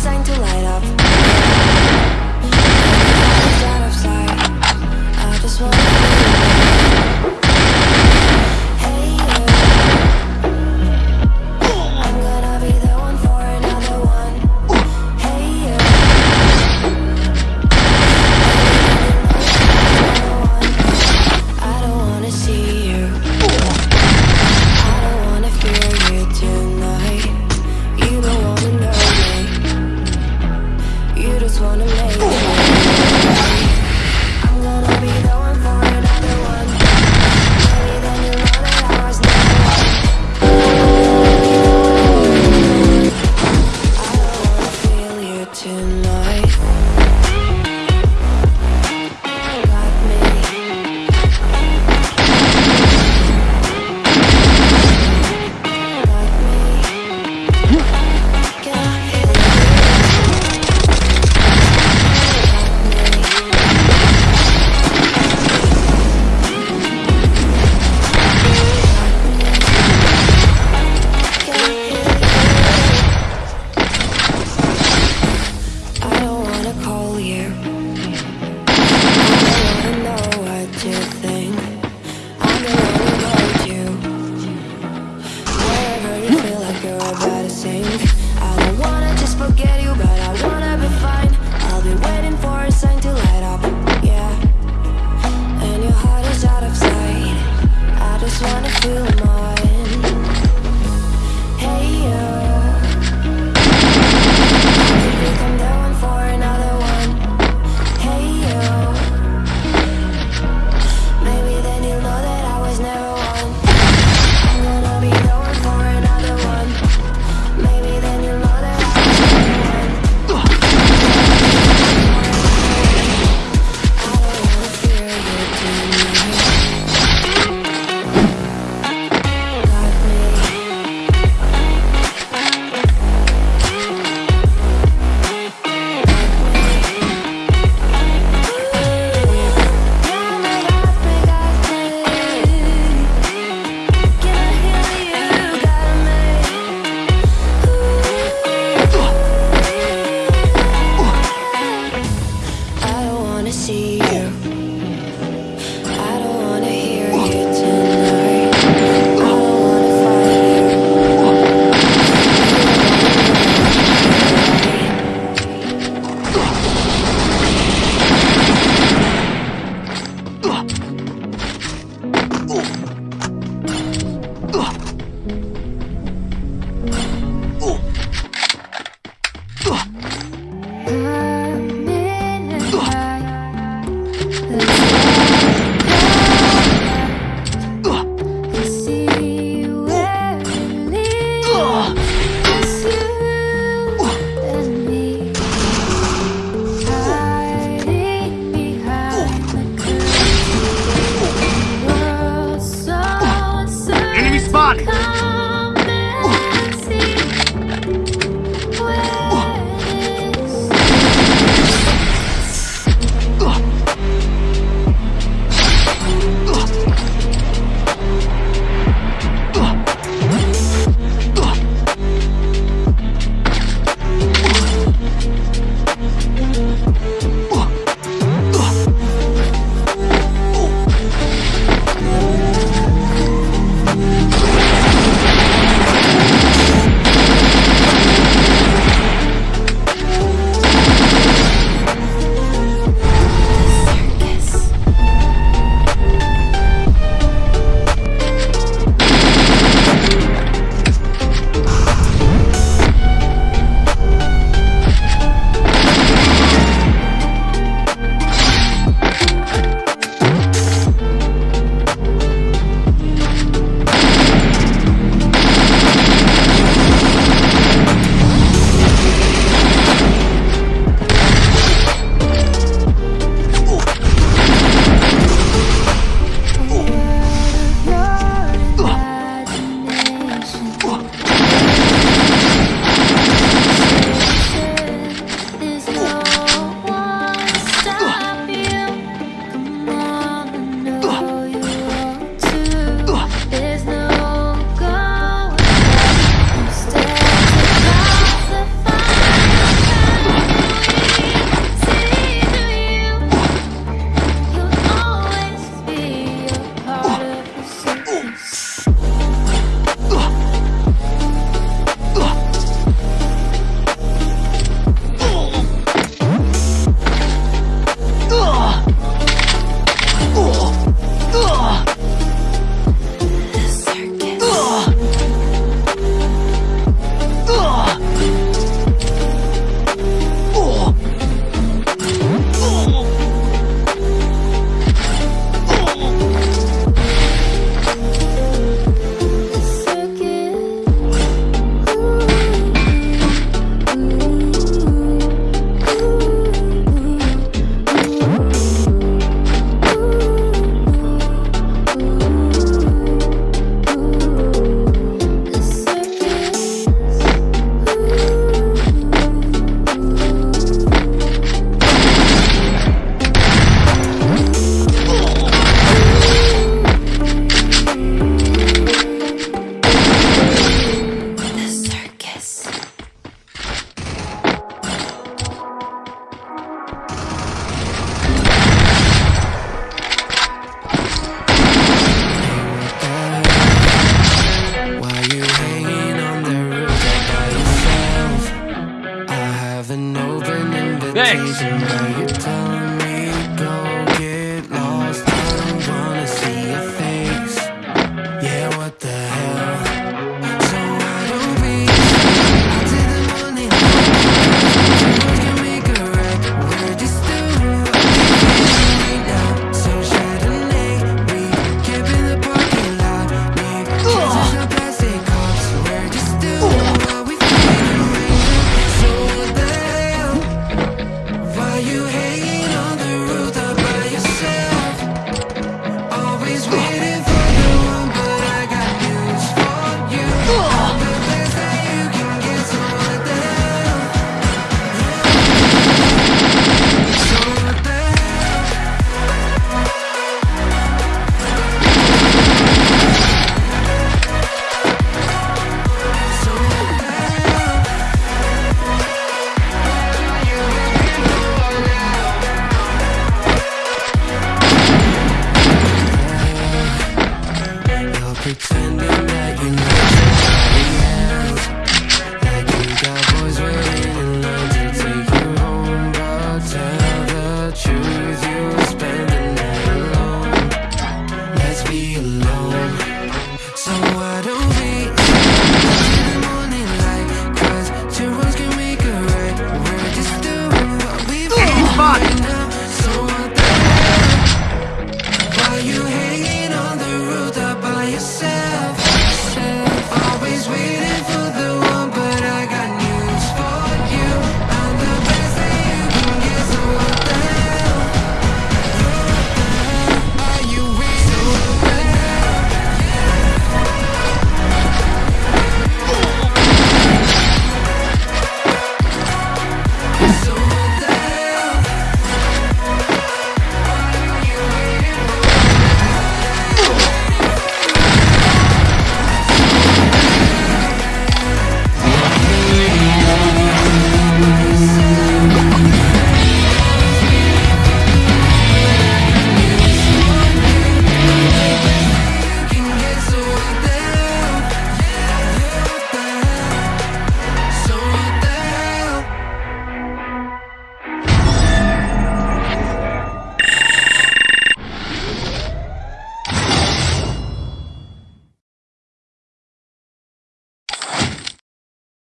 sang to. You're telling me